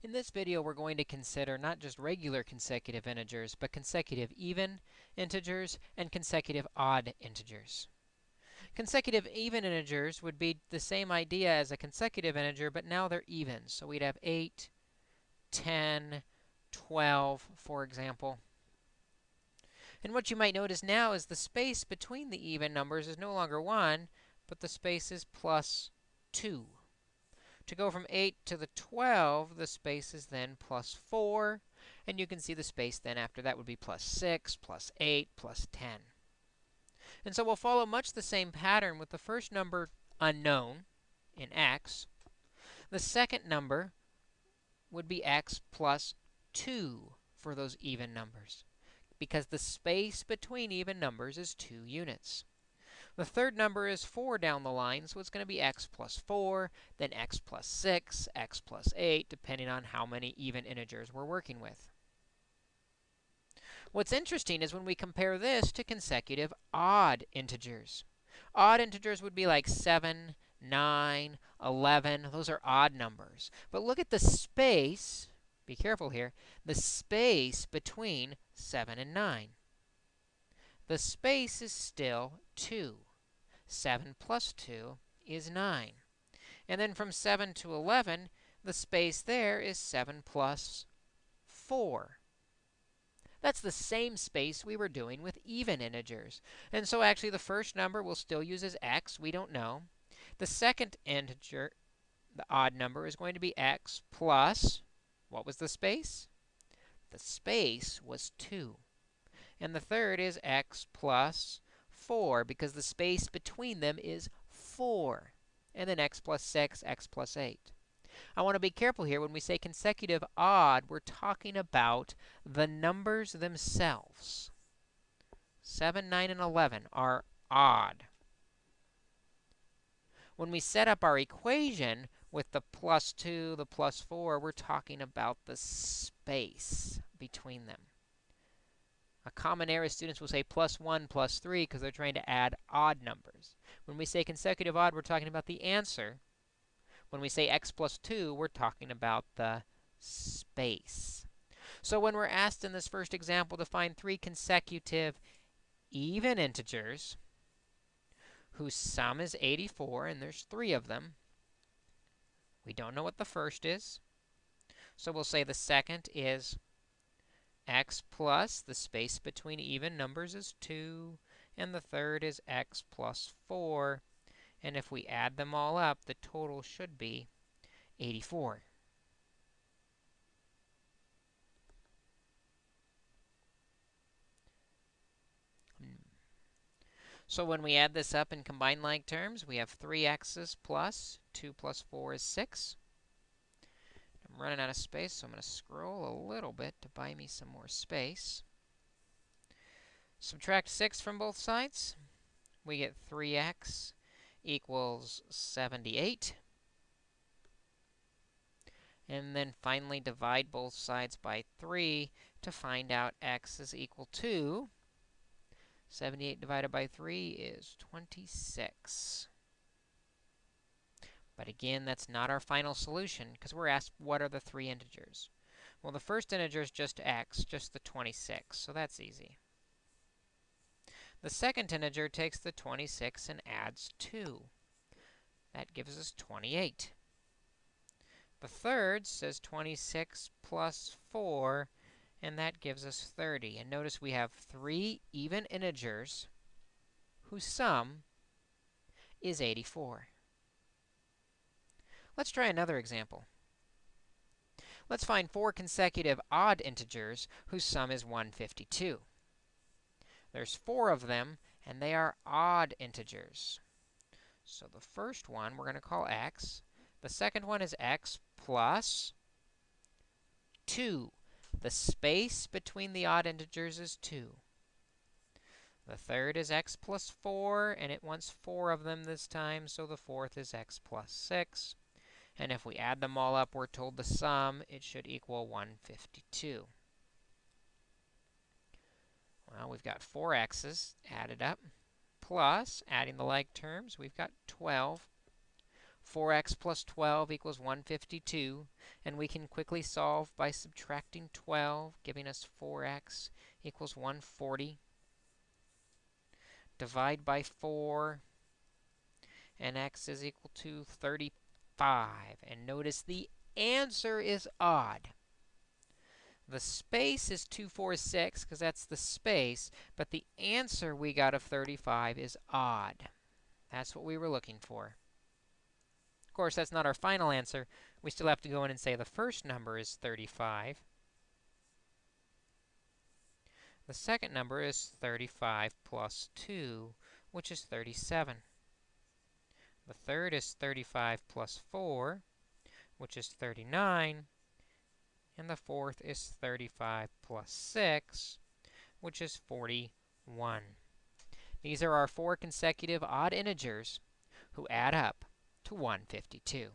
In this video, we're going to consider not just regular consecutive integers, but consecutive even integers and consecutive odd integers. Consecutive even integers would be the same idea as a consecutive integer, but now they're even. So we'd have 8, 10, 12, for example. And what you might notice now is the space between the even numbers is no longer 1, but the space is plus 2. To go from 8 to the 12, the space is then plus 4. And you can see the space then after that would be plus 6, plus 8, plus 10. And so we'll follow much the same pattern with the first number unknown in x. The second number would be x plus 2 for those even numbers because the space between even numbers is 2 units. The third number is 4 down the line, so it's going to be x plus 4, then x plus 6, x plus 8, depending on how many even integers we're working with. What's interesting is when we compare this to consecutive odd integers. Odd integers would be like 7, 9, 11. Those are odd numbers. But look at the space, be careful here, the space between 7 and 9. The space is still 2. 7 plus 2 is 9. And then from 7 to 11, the space there is 7 plus 4. That's the same space we were doing with even integers. And so actually the first number we'll still use as x, we don't know. The second integer, the odd number, is going to be x plus, what was the space? The space was 2. And the third is x plus 4 because the space between them is 4. And then x plus 6, x plus 8. I want to be careful here. When we say consecutive odd, we're talking about the numbers themselves. 7, 9, and 11 are odd. When we set up our equation with the plus 2, the plus 4, we're talking about the space between them. A common error students will say plus 1, plus 3 because they're trying to add odd numbers. When we say consecutive odd, we're talking about the answer. When we say x plus 2, we're talking about the space. So when we're asked in this first example to find three consecutive even integers whose sum is 84, and there's three of them, we don't know what the first is. So we'll say the second is x plus, the space between even numbers is 2, and the third is x plus 4. And if we add them all up, the total should be 84. Hmm. So when we add this up in combined like terms, we have 3x's plus 2 plus 4 is 6 running out of space, so I'm going to scroll a little bit to buy me some more space. Subtract 6 from both sides. We get 3x equals 78. And then finally divide both sides by 3 to find out x is equal to 78 divided by 3 is 26. But again, that's not our final solution because we're asked what are the three integers. Well, the first integer is just x, just the 26, so that's easy. The second integer takes the 26 and adds 2. That gives us 28. The third says 26 plus 4, and that gives us 30. And notice we have three even integers whose sum is 84. Let's try another example. Let's find four consecutive odd integers whose sum is 152. There's four of them, and they are odd integers. So the first one we're going to call x. The second one is x plus 2. The space between the odd integers is 2. The third is x plus 4, and it wants four of them this time, so the fourth is x plus 6. And if we add them all up, we're told the sum, it should equal 152. Well, we've got 4 x's added up, plus, adding the like terms, we've got 12. 4x plus 12 equals 152, and we can quickly solve by subtracting 12, giving us 4x equals 140. Divide by 4, and x is equal to 35. And notice the answer is odd. The space is 246 because that's the space, but the answer we got of 35 is odd. That's what we were looking for. Of course, that's not our final answer. We still have to go in and say the first number is 35. The second number is 35 plus 2, which is 37. The third is 35 plus 4, which is 39. And the fourth is 35 plus 6, which is 41. These are our four consecutive odd integers who add up to 152.